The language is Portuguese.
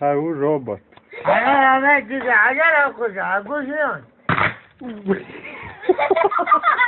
Saiu o robot. Agora vai dizer, agora é o cuzão.